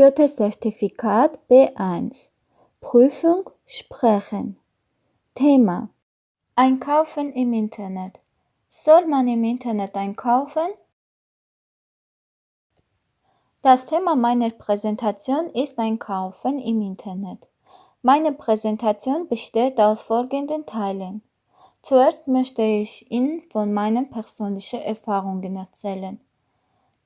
Goethe-Zertifikat B1 Prüfung Sprechen Thema Einkaufen im Internet Soll man im Internet einkaufen? Das Thema meiner Präsentation ist Einkaufen im Internet. Meine Präsentation besteht aus folgenden Teilen. Zuerst möchte ich Ihnen von meinen persönlichen Erfahrungen erzählen.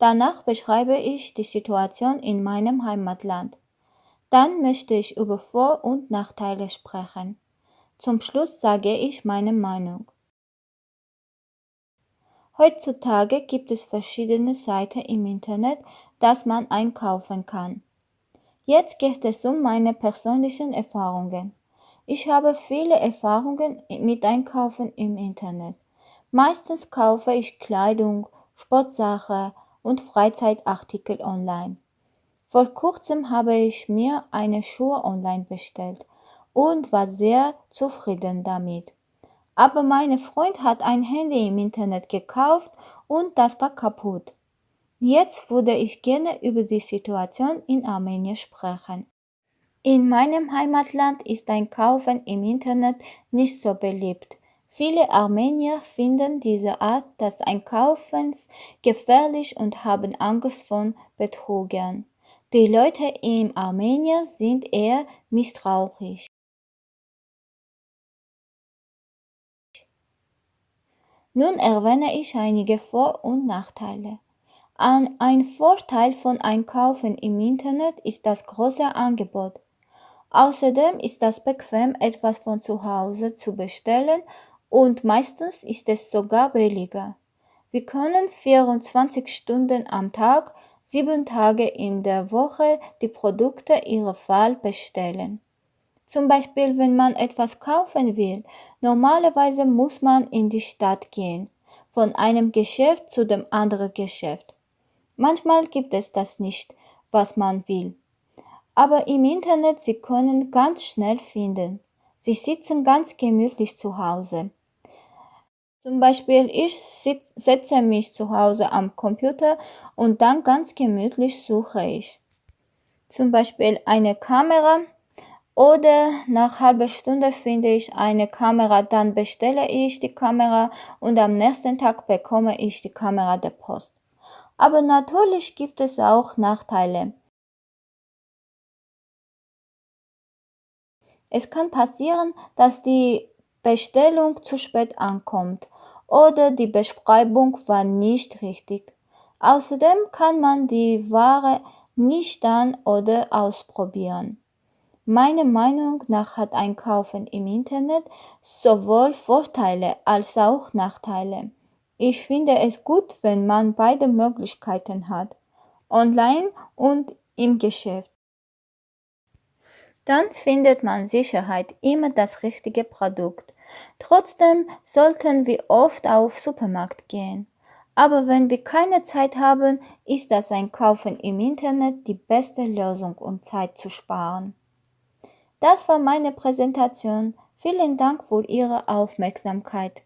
Danach beschreibe ich die Situation in meinem Heimatland. Dann möchte ich über Vor- und Nachteile sprechen. Zum Schluss sage ich meine Meinung. Heutzutage gibt es verschiedene Seiten im Internet, dass man einkaufen kann. Jetzt geht es um meine persönlichen Erfahrungen. Ich habe viele Erfahrungen mit Einkaufen im Internet. Meistens kaufe ich Kleidung, Sportsachen und Freizeitartikel online. Vor kurzem habe ich mir eine Schuhe online bestellt und war sehr zufrieden damit. Aber mein Freund hat ein Handy im Internet gekauft und das war kaputt. Jetzt würde ich gerne über die Situation in Armenien sprechen. In meinem Heimatland ist ein Kaufen im Internet nicht so beliebt. Viele Armenier finden diese Art des Einkaufens gefährlich und haben Angst vor Betrugern. Die Leute in Armenien sind eher misstrauisch. Nun erwähne ich einige Vor- und Nachteile. Ein Vorteil von Einkaufen im Internet ist das große Angebot. Außerdem ist es bequem, etwas von zu Hause zu bestellen und meistens ist es sogar billiger. Wir können 24 Stunden am Tag, sieben Tage in der Woche die Produkte ihrer Wahl bestellen. Zum Beispiel, wenn man etwas kaufen will, normalerweise muss man in die Stadt gehen, von einem Geschäft zu dem anderen Geschäft. Manchmal gibt es das nicht, was man will. Aber im Internet Sie können ganz schnell finden. Sie sitzen ganz gemütlich zu Hause. Zum Beispiel, ich setze mich zu Hause am Computer und dann ganz gemütlich suche ich. Zum Beispiel eine Kamera oder nach halber Stunde finde ich eine Kamera, dann bestelle ich die Kamera und am nächsten Tag bekomme ich die Kamera der Post. Aber natürlich gibt es auch Nachteile. Es kann passieren, dass die Bestellung zu spät ankommt oder die Beschreibung war nicht richtig. Außerdem kann man die Ware nicht an oder ausprobieren. Meiner Meinung nach hat Einkaufen im Internet sowohl Vorteile als auch Nachteile. Ich finde es gut, wenn man beide Möglichkeiten hat, online und im Geschäft. Dann findet man Sicherheit immer das richtige Produkt. Trotzdem sollten wir oft auf Supermarkt gehen. Aber wenn wir keine Zeit haben, ist das Einkaufen im Internet die beste Lösung, um Zeit zu sparen. Das war meine Präsentation. Vielen Dank für Ihre Aufmerksamkeit.